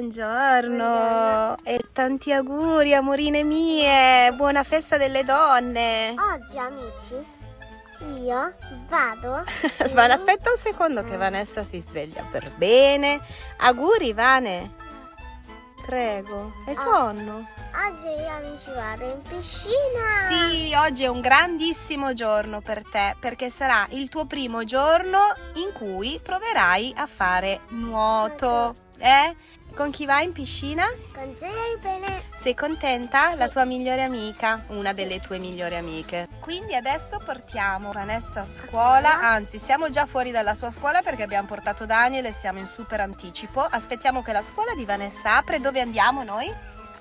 Buongiorno. Buongiorno. e tanti auguri amorine mie, buona festa delle donne. Oggi amici, io vado. Vane, aspetta un secondo che Vanessa si sveglia per bene. Auguri Vane. Prego, hai sonno? Oggi io amici vado in piscina. Sì, oggi è un grandissimo giorno per te perché sarà il tuo primo giorno in cui proverai a fare nuoto. Eh? Con chi vai in piscina? Con Jerry bene. Sei contenta? La tua migliore amica, una delle tue migliori amiche. Quindi adesso portiamo Vanessa a scuola, anzi siamo già fuori dalla sua scuola perché abbiamo portato Daniel e siamo in super anticipo. Aspettiamo che la scuola di Vanessa apre. Dove andiamo noi?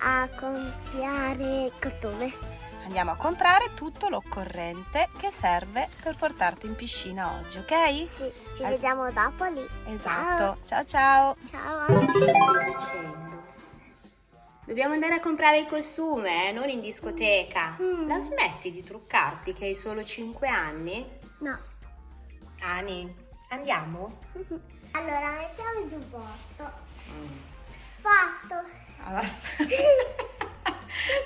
A compiare cottone. Andiamo a comprare tutto l'occorrente che serve per portarti in piscina oggi, ok? Sì, ci Al- vediamo dopo lì. Esatto. Ciao ciao. Ciao. Cosa stai facendo? Dobbiamo andare a comprare il costume, eh, non in discoteca. Mm. La smetti di truccarti che hai solo 5 anni? No. Ani, andiamo? Allora, mettiamo il giubbotto. Mm. Fatto. Allora, Che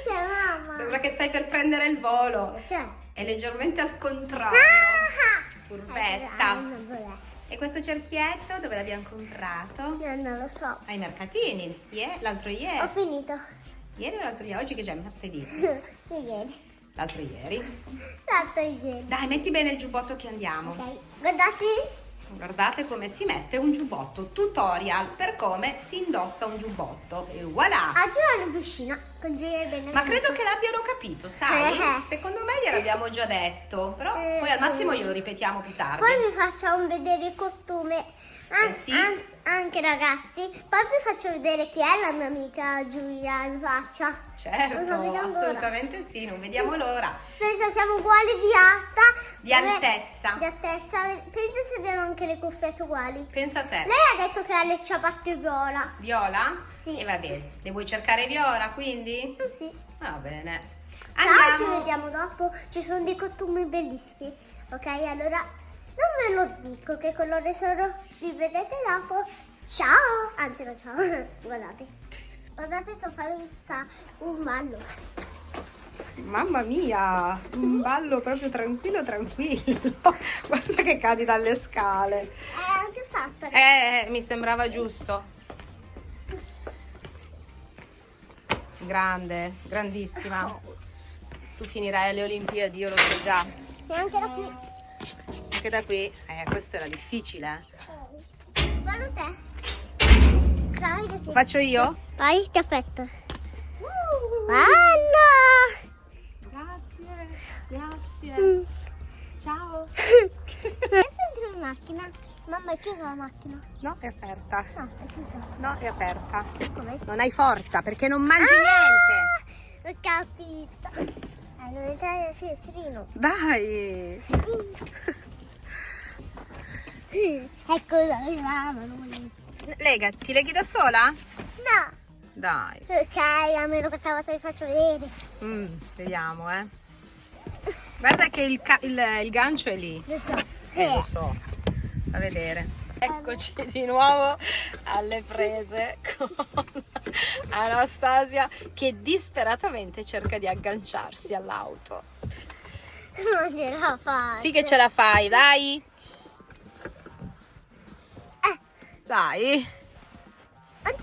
c'è mamma? Sembra che stai per prendere il volo. C'è. È leggermente al contrario. Ah! Non volè. E questo cerchietto dove l'abbiamo comprato? Io non lo so. Ai mercatini. L'altro Ho ieri. finito. Ieri o l'altro ieri? Oggi che c'è martedì. Ieri. L'altro ieri. L'altro ieri. Dai, metti bene il giubbotto che andiamo. Ok. Guardate. Guardate come si mette un giubbotto. Tutorial per come si indossa un giubbotto. E voilà! Oggi vado in piscina con Gioia bene. Ma credo che l'abbiano capito, sai? Eh. Secondo me gliel'abbiamo già detto. Però Eh, poi al massimo sì. glielo ripetiamo più tardi. Poi vi faccio vedere il costume. An- Eh, sì. an- anche ragazzi. Poi vi faccio vedere chi è la mia amica Giulia in faccia. Certo, assolutamente sì, non vediamo l'ora. Pensa siamo uguali di alta. Di altezza. Di altezza. Pensa se abbiamo anche le cuffiette uguali. Pensa a te. Lei ha detto che ha le ciabatte viola. Viola? Sì. E va bene. Le vuoi cercare Viola, quindi? Eh sì. Va bene. Ciao, ci Andiamo. vediamo dopo. Ci sono dei costumi bellissimi. Ok, allora non ve lo dico che colore sono. Vi vedete dopo. Ciao! Anzi, no, ciao. Guardate. Guardate, so fare un, ballo. Mamma mia, un ballo proprio tranquillo, tranquillo. Guarda che cadi dalle scale. È anche fatta. Eh, mi sembrava giusto. Grande, grandissima. Tu finirai alle Olimpiadi, io lo so già. E anche da qui. Anche da qui, eh, questo era difficile. Guarda te. Dai, ti... Faccio io? Vai, ti aspetto. Bello! Grazie, grazie. Mm. Ciao. Adesso entro in macchina. Mamma, è chiusa la macchina? No, è aperta. No, è chiusa. No, è aperta. Come? Non hai forza perché non mangi Ah, Ho capito. Non entrare nel finestrino. niente. Dai. Ecco. No. Lega, ti leghi da sola? Dai. Ok, a meno che stavolta vi faccio vedere. Mm, vediamo, eh. Guarda che il, il- il gancio è lì. Lo so. Eh, lo so. A vedere. Eccoci di nuovo alle prese con Anastasia che disperatamente cerca di agganciarsi all'auto. Non ce la faccio. Sì che ce la fai, dai. Dai. C'è,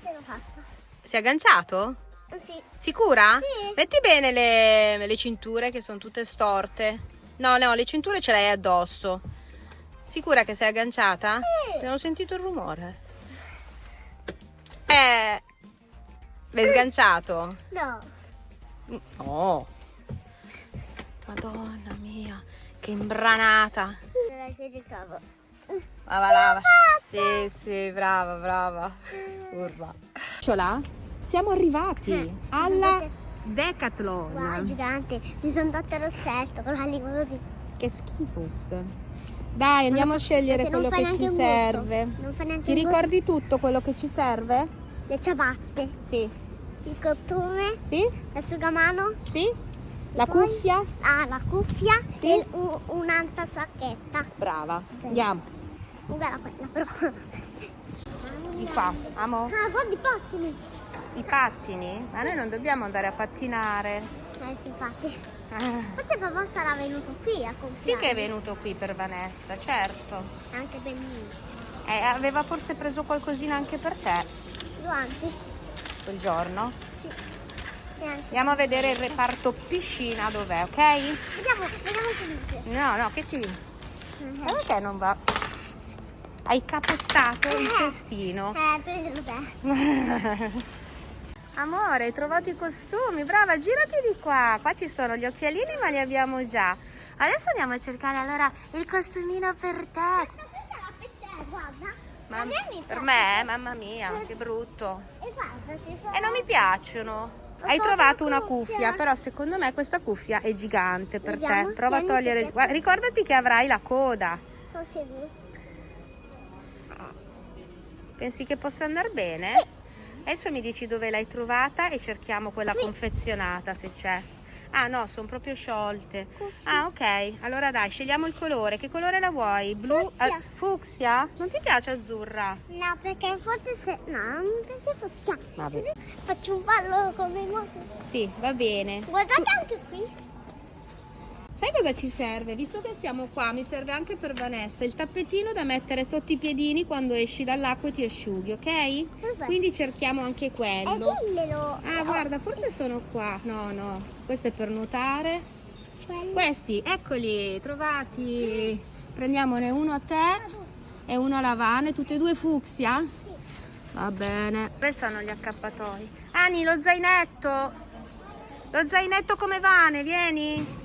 ce l'ho fatta. Si è agganciato? Sì. Sicura? Sì. Metti bene le, le cinture che sono tutte storte. No, no, le cinture ce l'hai addosso. Sicura che sei agganciata? Sì. Non ho sentito il rumore. Eh. L'hai sganciato? No. Oh. Madonna mia, che imbranata. Non si ricavo. Lava, lava. Sì, sì, brava, brava. Urba. Ciola, siamo arrivati Eh, alla scusate. Decathlon. Wow, gigante. Mi sono dato il rossetto con la lingua così. Che schifos. Dai, andiamo a scegliere quello che ci serve. gotto. Non fa neanche Ti ricordi tutto quello che ci serve? Le ciabatte, Sì. il costume, Sì? l'asciugamano, Sì? La Poi? cuffia? ah, la cuffia Sì. e un- un'altra sacchetta. Brava. Sì. Andiamo. Uguale a quella però. Di qua, amo? Ah, guarda i pattini. I pattini? Ma noi non dobbiamo andare a pattinare. Eh sì, infatti. Ah. Forse papà sarà venuto qui a comprare. Sì che è venuto qui per Vanessa, certo. Anche bellino. Eh, aveva forse preso qualcosina anche per te Guanti? quel giorno. Sì. Andiamo a vedere il reparto piscina dov'è, ok? Vediamo, vediamo se dice. No, no, che sì. Eh, E perché non va? Hai capottato il cestino. Eh, prendilo te. Amore, hai trovato i costumi, brava, girati di qua. Qua ci sono gli occhialini, ma li abbiamo già. Adesso andiamo a cercare allora il costumino per te. Questa è la per te, guarda. Ma- per me, mamma mia, che brutto. E guarda, non mi piacciono. Hai trovato una cuffia. però secondo me questa cuffia è gigante per Vediamo, te. Prova a togliere. guarda, ricordati che avrai la coda. Sono sicuro. Pensi che possa andare bene? Adesso mi dici dove l'hai trovata e cerchiamo quella Qui. confezionata se c'è. Ah no, sono proprio sciolte. Così. Ah ok, allora dai, scegliamo il colore. Che colore la vuoi? Blu? Fucsia. ah, fucsia? Non ti piace azzurra? No, perché forse se... No, non mi piace faccia. Vabbè. Faccio un ballo come moto. Sì, va bene. Guardate anche qui. Sai cosa ci serve? Visto che siamo qua, mi serve anche per Vanessa il tappetino da mettere sotto i piedini quando esci dall'acqua e ti asciughi, ok? Quindi cerchiamo anche quello. dimmelo. Ah, guarda, forse sono qua. No, no, questo è per nuotare. Quello. Questi, eccoli, trovati. Prendiamone uno a te e uno a Lavane, tutte e due fucsia? Sì. Va bene. Dove sono gli accappatoi? Ani, lo zainetto. Lo zainetto come Vane, vieni.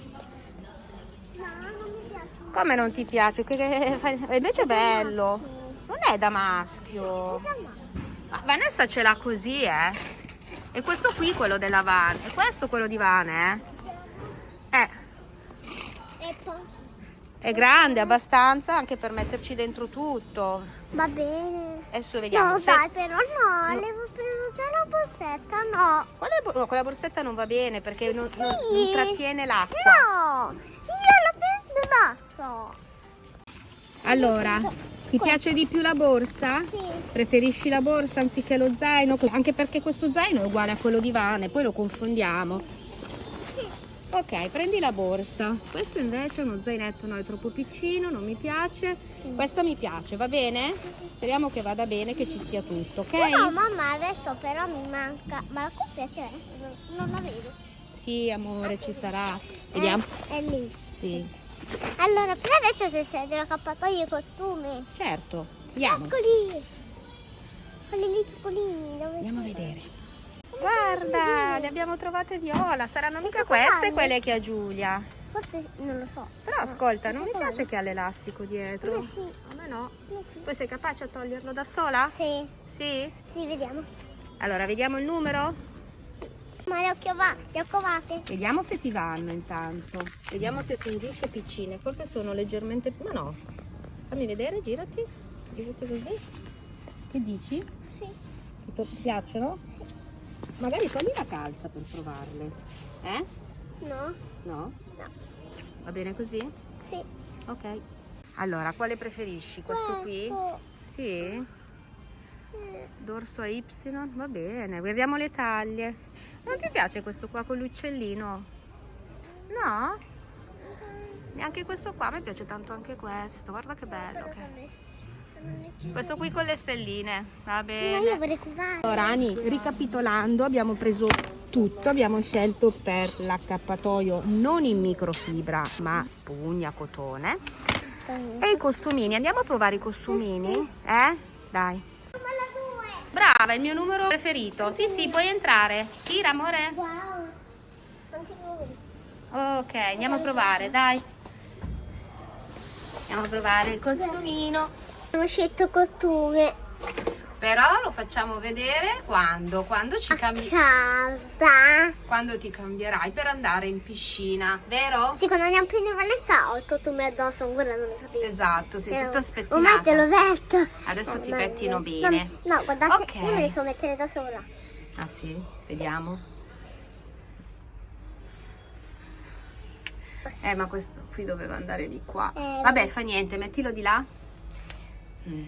Come non ti piace? Che- Invece è bello. Non è da maschio. Ah, Vanessa ce l'ha così, eh. E questo qui quello della Van. E questo quello di Van, eh. Eh, è grande abbastanza anche per metterci dentro tutto. Va bene. Adesso vediamo. No, dai, però no, No. devo prendere già la borsetta, no. Bo- no, quella borsetta non va bene perché non, non- non Sì. trattiene l'acqua. No, io la prendo basta. Allora, ti piace di più la borsa? Sì. Preferisci la borsa anziché lo zaino? Anche perché questo zaino è uguale a quello di Vane, poi lo confondiamo. Ok, prendi la borsa. Questo invece è uno zainetto, no, è troppo piccino, non mi piace. Questo mi piace, va bene? Speriamo che vada bene, che ci stia tutto, ok? No, mamma, adesso però mi manca. Ma la cuffia c'è? Non la vedo. Sì, amore, ci sarà. Vediamo. Eh, È lì. Sì, Allora, per adesso se sei dell'accappatoio i costumi. certo. Andiamo. Eccoli. Quelli lì piccolini. Dove Andiamo a vedere. Guarda, le abbiamo trovate viola. Saranno mica Queste quelle che ha Giulia. Forse non lo so. Però ascolta, non mi piace che ha l'elastico dietro. Eh sì. A me no. Eh sì. Poi sei capace a toglierlo da sola? Sì, Sì? sì, vediamo. Allora, vediamo il numero? Ma le ho chiovate, le ho covate. Vediamo se ti vanno intanto. Vediamo se sono giuste piccine. Forse sono leggermente più... Ma no. Fammi vedere, girati. Girati così. Che dici? Sì. Ti piacciono? Magari togli la calza per provarle. Eh? No? No? No. Va bene così? Sì. Ok. Allora, quale preferisci? Questo qui? Questo. Sì? Sì. Dorso a Y? Va bene, guardiamo le taglie. Non ti piace questo qua con l'uccellino? No? Neanche questo qua, mi piace tanto anche questo. Guarda che bello. Chiuso. Questo qui con le stelline. Va io bene. vorrei covare. Allora, Ani, ricapitolando, abbiamo preso tutto. Abbiamo scelto per l'accappatoio non in microfibra, ma spugna, cotone. E i costumini. Andiamo a provare i costumini? Eh? Dai. Brava, il mio numero preferito. Sì, sì, puoi entrare. Tira, amore. Ok, andiamo a provare, dai. Andiamo a provare il costumino. Abbiamo scelto costume. Però lo facciamo vedere quando? Quando ci cambi... casa. Quando ti cambierai per andare in piscina, vero? Sì, quando andiamo più in Vanessa ho il costume addosso, ancora non lo sapevo. Esatto, sei tutta Ormai spettinata. te l'ho detto. Adesso ti Ormai- pettino no, bene. No, guardate, Ok. io me li so mettere da sola. Ah sì? Vediamo. Eh, ma questo qui doveva andare di qua. Eh, Vabbè, vabbè. fa niente, mettilo di là. Mm.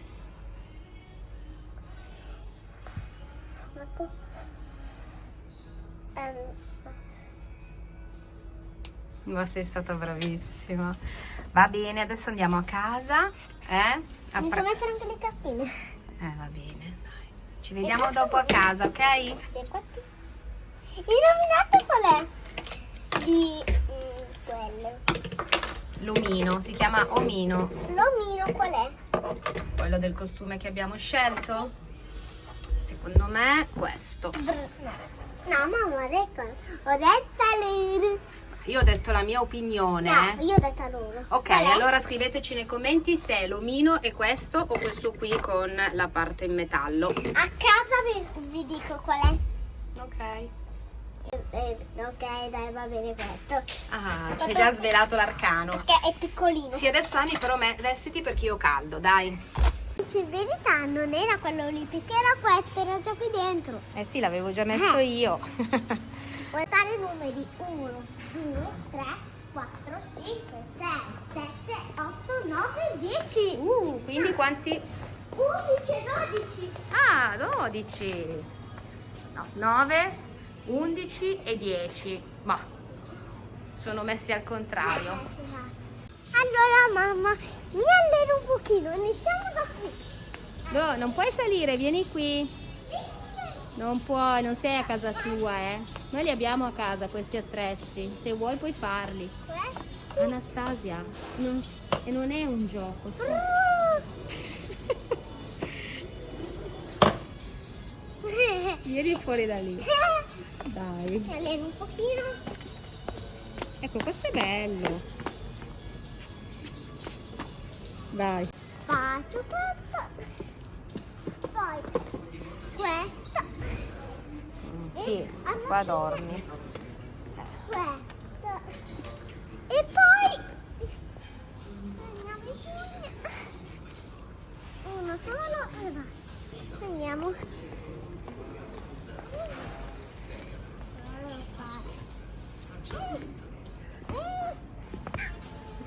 Ma sei stata bravissima. Va bene, adesso andiamo a casa. Eh? A mi so pre- mettere anche le cartine. eh, va bene, dai. Ci vediamo dopo a casa, ok? Sì, infatti. Indovinate qual è? Di mm, quelle. L'omino, si chiama omino. L'omino qual è? Quello del costume che abbiamo scelto? Secondo me questo. No. mamma, ho detto, ho detto loro. Io ho detto la mia opinione. No, eh. io ho detto loro. Ok, Qual è? allora scriveteci nei commenti se è l'omino è questo o questo qui con la parte in metallo. A casa vi, vi dico qual è. Ok. Eh, ok, dai, va bene questo. Ah, ci hai già svelato l'arcano. Che è piccolino. Sì, adesso Anni però me, vestiti perché io ho caldo, dai. Cioè, in verità non era quello lì, perché era questo, era già qui dentro. Eh sì, l'avevo già messo io. Guardare i numeri 1, 2, 3, 4, 5, 6, 7, 8, 9, 10. uh, quindi quanti? 11 e 12. Ah, 12. No, 9, 11 e 10. Ma sono messi al contrario. Allora mamma, mi alleno un pochino, iniziamo da qui. No, non puoi salire, vieni qui. Non puoi, non sei a casa tua, eh. Noi li abbiamo a casa questi attrezzi. Se vuoi puoi farli. Anastasia, non- e non è un gioco. Vieni fuori da lì. Dai. Alleno un pochino. Ecco, questo è bello. Dai. Faccio questo. Poi questo. Sì, qua dormi. Questo. E poi andiamo. Uno solo e basta. Andiamo.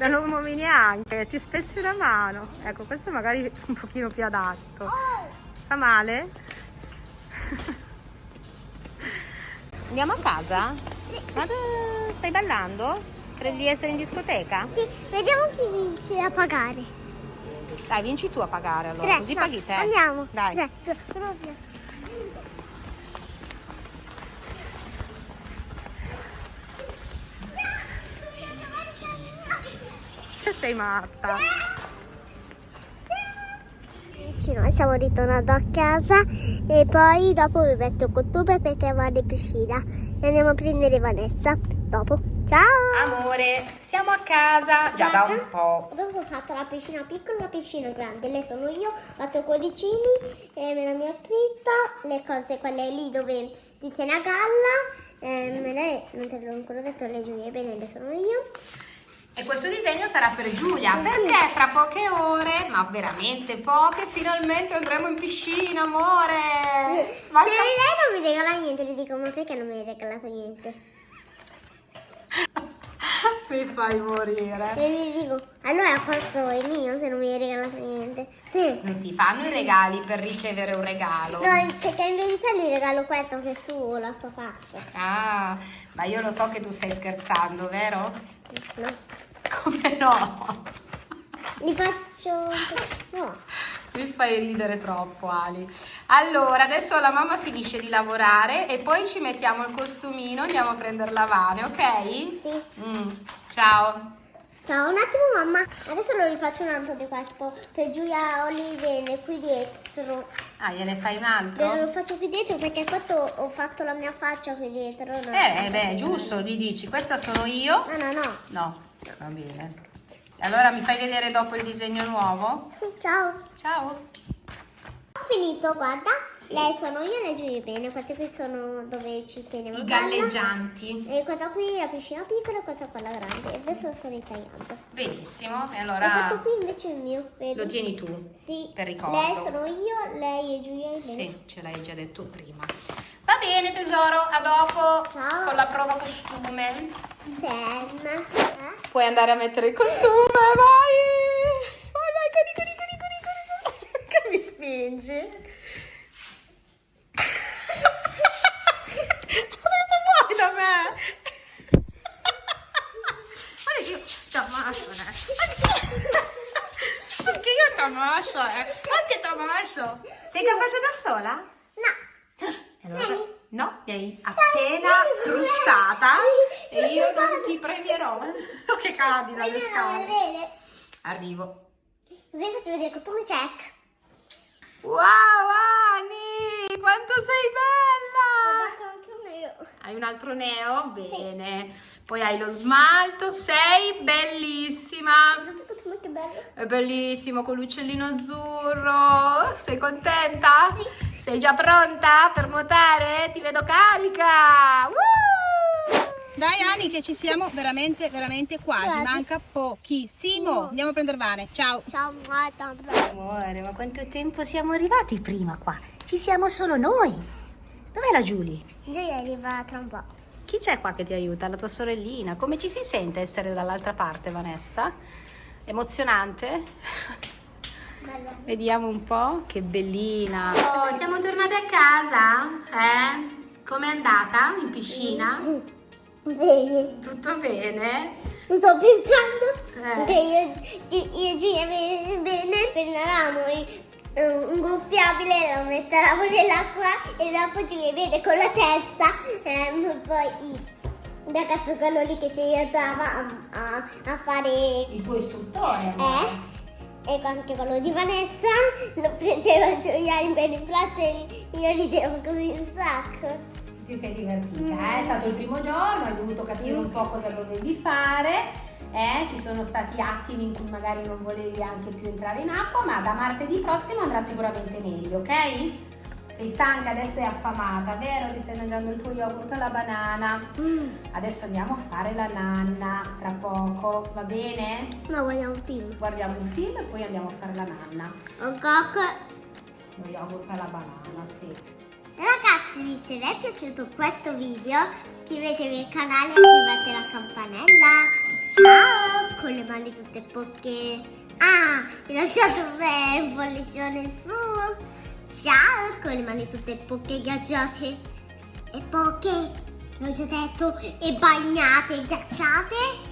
Non lo muovi neanche, ti spezzi la mano. Ecco, questo magari è un pochino più adatto. Oh, Fa male? Andiamo a casa? Ma dove- stai ballando? Credi di essere in discoteca? sì, vediamo chi vince a pagare. Dai, vinci tu a pagare allora, Tre, così paghi te. Andiamo. Dai. Tre, due, uno, via. Sei matta. Amici, noi siamo ritornati a casa e poi dopo vi metto il costume perché vado in piscina e andiamo a prendere Vanessa. Dopo. Ciao! Amore, siamo a casa già da un po'. Adesso ho fatto la piscina piccola e la piscina grande. Lei sono io, ho fatto i cuoricini, e me la mia scritta, le cose quelle lì dove ti tiene a galla. Eh, me lei, non te l'ho ancora detto, le gioie bene, le sono io. E questo disegno sarà per Giulia perché fra poche ore, ma veramente poche, finalmente andremo in piscina, amore. Se Vai lei non mi regala niente, le dico, ma perché non mi hai regalato niente? Mi fai morire. E gli dico, allora questo è mio se non mi hai regalato niente. Sì. Non si fanno i regali per ricevere un regalo. No, perché in verità gli regalo questo che è su la sua faccia. Ah, ma io lo so che tu stai scherzando, vero? No. Come no? Gli faccio... No. Mi fai ridere troppo, Ali. Allora, adesso la mamma finisce di lavorare e poi ci mettiamo il costumino, andiamo a prendere la Vane, ok? Sì. Mm, ciao. Ciao, un attimo mamma. Adesso lo rifaccio un altro di questo per Giulia Olivene qui dietro. Ah, gliene fai un Lo altro? faccio qui dietro perché questo ho fatto la mia faccia qui dietro. no? Eh, beh, giusto, gli dici, questa sono io? No, no, no. No, va bene. Allora mi fai vedere dopo il disegno nuovo? Sì, ciao. Ciao. Ho finito, guarda. Sì. Lei sono io le Giulia bene. Queste qui sono dove ci teniamo. I galleggianti. E questa qui è la piscina piccola e questa quella grande. E adesso lo sto ritagliando. Benissimo, e E questo allora qui invece è il mio, vedi? lo tieni tu. Sì. per ricordo. Lei sono io, lei e Giulia bene. Sì, ce l'hai già detto prima. Va bene tesoro, a dopo Ciao. con la prova costume. Bene. Eh? Puoi andare a mettere il costume! Vai, spingi. Cosa vuoi da me? Guarda che io t'ammascio, eh. Anche io ti t'ammascio, eh. Anche t'ammascio. Sei capace da sola? No. E allora... No, mi hai appena frustata e io non ti premierò. Oh, che cadi dalle scale. Arrivo. Vedi, faccio vedere il come check. Wow, Ani, quanto sei bella! Guarda anche un io. Hai un altro neo? Bene. Poi hai lo smalto, sei bellissima. Che bello. È bellissimo con l'uccellino azzurro. Sei contenta? Sì. Sei già pronta per nuotare? Ti vedo carica. Woo! Dai Ani che ci siamo veramente veramente quasi, Quasi. manca pochissimo. Andiamo a prendere Vane. Ciao. Ciao. Amore, ma quanto tempo siamo arrivati prima qua? Ci siamo solo noi. Dov'è la Giulia? Giulia arriva tra un po'. Chi c'è qua che ti aiuta? La tua sorellina. Come ci si sente essere dall'altra parte, Vanessa? Emozionante? Bello. Vediamo un po', che bellina. Oh, siamo tornate a casa? Eh? Com'è andata in piscina? Bene. Tutto bene? Sto pensando Eh. che io, io e Giulia bene, prenderanno i- un gonfiabile, lo metteranno nell'acqua e dopo ci vede con la testa ehm, poi il ragazzo quello lì che ci aiutava a, a- a fare Il tuo istruttore, eh e anche quello di Vanessa lo prendeva Giulia in braccio e io ridevo così un sacco Ti sei divertita, eh? È stato il primo giorno, hai dovuto capire un po' cosa dovevi fare. Eh? Ci sono stati attimi in cui magari non volevi anche più entrare in acqua, ma da martedì prossimo andrà sicuramente meglio, ok? Sei stanca, adesso è affamata, vero? Ti stai mangiando il tuo yogurt alla banana. Adesso andiamo a fare la nanna tra poco, va bene? ma vogliamo un film Guardiamo un film e poi andiamo a fare la nanna. ok Lo yogurt alla banana, sì. Ragazzi, se vi è piaciuto questo video, iscrivetevi al canale e attivate la campanella. Ciao! Con le mani tutte poche. Ah, vi lasciate un bel pollicione su. Ciao! Con le mani tutte poche ghiacciate. E poche, l'ho già detto, e bagnate, ghiacciate.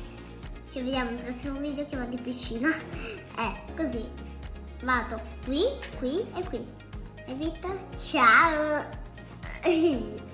Ci vediamo nel prossimo video che vado in piscina. Eh, così. Vado qui, qui e qui. E Vita, ciao! Ei!